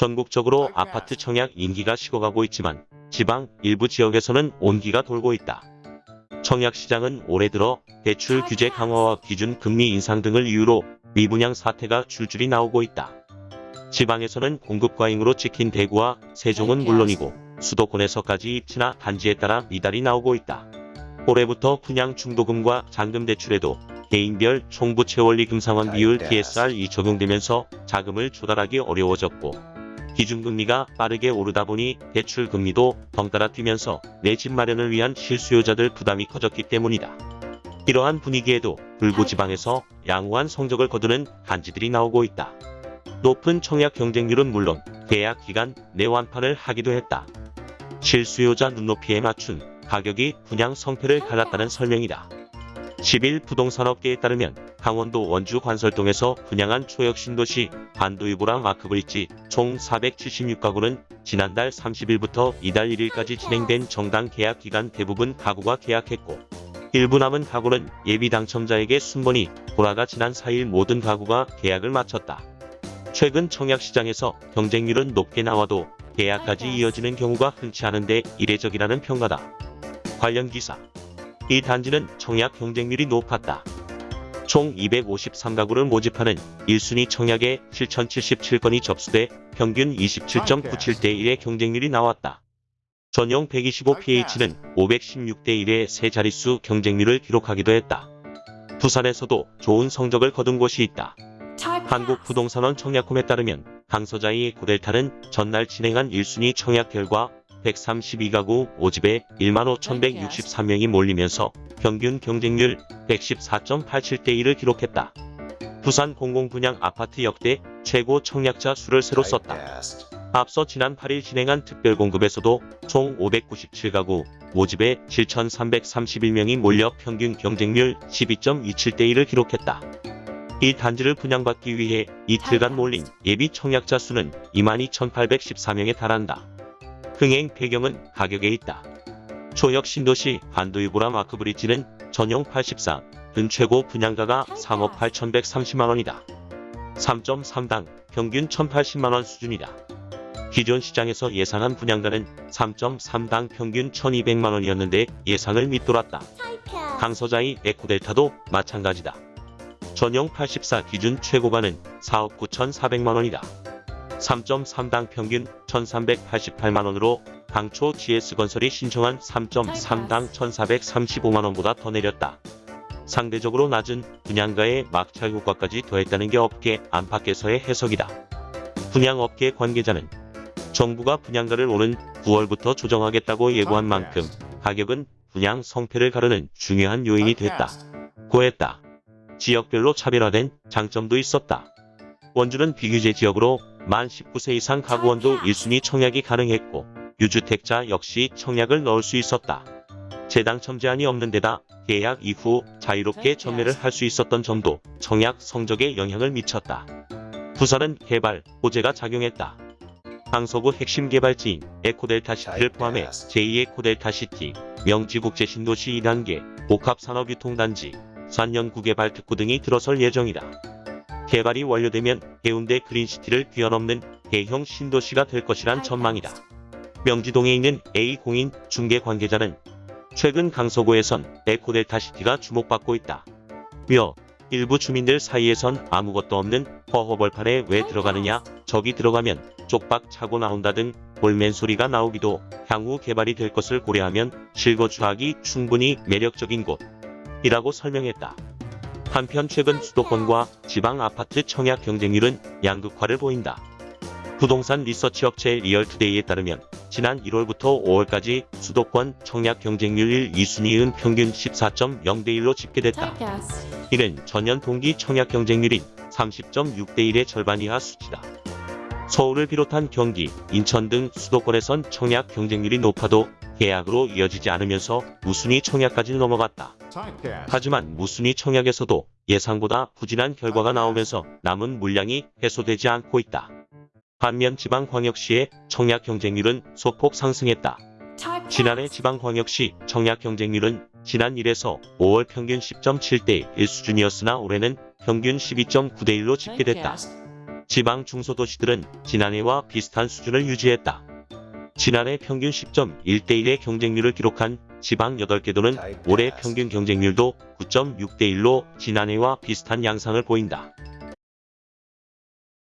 전국적으로 아파트 청약 인기가 식어가고 있지만 지방 일부 지역에서는 온기가 돌고 있다. 청약 시장은 올해 들어 대출 규제 강화와 기준 금리 인상 등을 이유로 미분양 사태가 줄줄이 나오고 있다. 지방에서는 공급 과잉으로 찍힌 대구와 세종은 물론이고 수도권에서까지 입지나 단지에 따라 미달이 나오고 있다. 올해부터 분양 중도금과 잔금 대출에도 개인별 총부채 원리 금상환 비율 DSR이 적용되면서 자금을 조달하기 어려워졌고 기준금리가 빠르게 오르다 보니 대출 금리도 덩달아 뛰면서 내 집 마련을 위한 실수요자들 부담이 커졌기 때문이다. 이러한 분위기에도 불구지방에서 양호한 성적을 거두는 단지들이 나오고 있다. 높은 청약 경쟁률은 물론 계약 기간 내 완판을 하기도 했다. 실수요자 눈높이에 맞춘 가격이 분양 성패를 갈랐다는 설명이다. 10일 부동산업계에 따르면 강원도 원주 관설동에서 분양한 초역 신도시 반도유보라 마크브릿지 총 476가구는 지난달 30일부터 이달 1일까지 진행된 정당 계약 기간 대부분 가구가 계약했고 일부 남은 가구는 예비 당첨자에게 순번이 보라가 지난 4일 모든 가구가 계약을 마쳤다. 최근 청약 시장에서 경쟁률은 높게 나와도 계약까지 이어지는 경우가 흔치 않은데 이례적이라는 평가다. 관련 기사 이 단지는 청약 경쟁률이 높았다. 총 253가구를 모집하는 1순위 청약에 7,077건이 접수돼 평균 27.97대 1의 경쟁률이 나왔다. 전용 125ph는 516대 1의 세 자릿수 경쟁률을 기록하기도 했다. 부산에서도 좋은 성적을 거둔 곳이 있다. 한국부동산원 청약홈에 따르면 강서자의 고델타는 전날 진행한 1순위 청약 결과 132가구 5집에 15,163명이 몰리면서 평균 경쟁률 114.87대 1을 기록했다. 부산 공공분양 아파트 역대 최고 청약자 수를 새로 썼다. 앞서 지난 8일 진행한 특별공급에서도 총 597가구 5집에 7,331명이 몰려 평균 경쟁률 12.27대 1을 기록했다. 이 단지를 분양받기 위해 이틀간 몰린 예비 청약자 수는 22,814명에 달한다. 흥행 배경은 가격에 있다. 초역 신도시 반도유보라 마크브리지는 전용 84, 은 최고 분양가가 3억 8,130만원이다. 3.3당 평균 1,080만원 수준이다. 기존 시장에서 예상한 분양가는 3.3당 평균 1,200만원이었는데 예상을 밑돌았다. 강서자의 에코델타도 마찬가지다. 전용 84 기준 최고가는 4억 9,400만원이다. 3.3당 평균 1,388만원으로 당초 GS건설이 신청한 3.3당 1,435만원보다 더 내렸다. 상대적으로 낮은 분양가의 막차 효과까지 더했다는 게 업계 안팎에서의 해석이다. 분양업계 관계자는 정부가 분양가를 오는 9월부터 조정하겠다고 예고한 만큼 가격은 분양 성패를 가르는 중요한 요인이 됐다. 고했다. 지역별로 차별화된 장점도 있었다. 원주는 비규제 지역으로 만 19세 이상 가구원도 1순위 청약이 가능했고 유주택자 역시 청약을 넣을 수 있었다. 재당첨 제한이 없는 데다 계약 이후 자유롭게 전매를 할 수 있었던 점도 청약 성적에 영향을 미쳤다. 부산은 개발, 호재가 작용했다. 강서구 핵심 개발지인 에코델타시티를 포함해 제2에코델타시티, 명지국제신도시 2단계, 복합산업유통단지, 산연구개발 특구 등이 들어설 예정이다. 개발이 완료되면 해운대 그린시티를 뛰어넘는 대형 신도시가 될 것이란 전망이다. 명지동에 있는 A공인 중개 관계자는 최근 강서구에선 에코델타시티가 주목받고 있다. 며 일부 주민들 사이에선 아무것도 없는 허허벌판에 왜 들어가느냐 저기 들어가면 쪽박 차고 나온다 등 볼멘 소리가 나오기도 향후 개발이 될 것을 고려하면 실거주하기 충분히 매력적인 곳이라고 설명했다. 한편 최근 수도권과 지방 아파트 청약 경쟁률은 양극화를 보인다. 부동산 리서치 업체 리얼투데이에 따르면 지난 1월부터 5월까지 수도권 청약 경쟁률 1, 2순위은 평균 14.0대 1로 집계됐다. 이는 전년 동기 청약 경쟁률인 30.6대 1의 절반 이하 수치다. 서울을 비롯한 경기, 인천 등 수도권에선 청약 경쟁률이 높아도 계약으로 이어지지 않으면서 무순위 청약까지 넘어갔다. 하지만 무순위 청약에서도 예상보다 부진한 결과가 나오면서 남은 물량이 해소되지 않고 있다. 반면 지방광역시의 청약 경쟁률은 소폭 상승했다. 지난해 지방광역시 청약 경쟁률은 지난 1에서 5월 평균 10.7대 1 수준이었으나 올해는 평균 12.9대 1로 집계됐다. 지방 중소도시들은 지난해와 비슷한 수준을 유지했다. 지난해 평균 10.1대1의 경쟁률을 기록한 지방 8개도는 올해 평균 경쟁률도 9.6대1로 지난해와 비슷한 양상을 보인다.